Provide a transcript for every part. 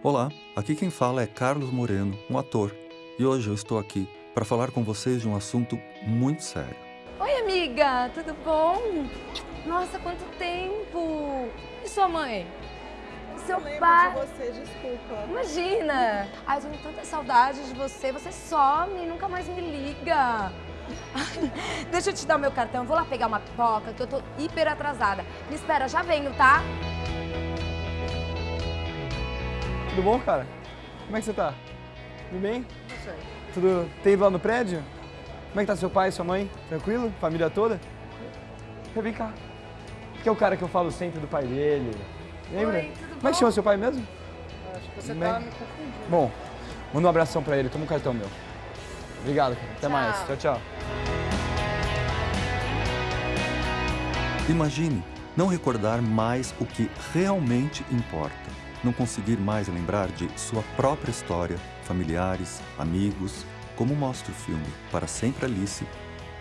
Olá, aqui quem fala é Carlos Moreno, um ator, e hoje eu estou aqui para falar com vocês de um assunto muito sério. Oi, amiga, tudo bom? Nossa, quanto tempo! E sua mãe? E seu lembro pai? de você, desculpa. Imagina! Ai, eu tô com tanta saudade de você, você some, nunca mais me liga. Deixa eu te dar o meu cartão, eu vou lá pegar uma pipoca, que eu tô hiper atrasada. Me espera, já venho, tá? Tudo bom, cara? Como é que você tá? Tudo bem? Tudo... Tem ido lá no prédio? Como é que tá seu pai e sua mãe? Tranquilo? Família toda? Vem cá. Que é o cara que eu falo sempre do pai dele. Lembra? Oi, tudo Como é bom? que chama seu pai mesmo? Acho que você Bem. tá me confundindo. Bom, manda um abração pra ele. Toma um cartão meu. Obrigado, cara. Até Tchau. mais. Tchau, tchau. Imagine não recordar mais o que realmente importa, não conseguir mais lembrar de sua própria história, familiares, amigos. Como mostra o filme Para Sempre Alice,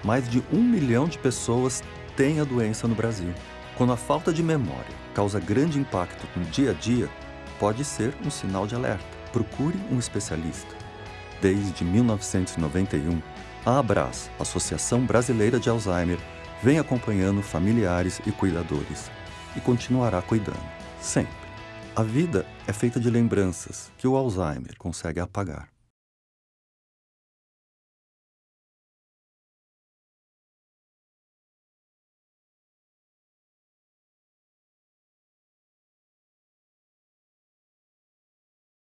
mais de um milhão de pessoas têm a doença no Brasil. Quando a falta de memória causa grande impacto no dia a dia, pode ser um sinal de alerta. Procure um especialista. Desde 1991, a Abras, Associação Brasileira de Alzheimer, vem acompanhando familiares e cuidadores e continuará cuidando, sempre. A vida é feita de lembranças que o Alzheimer consegue apagar.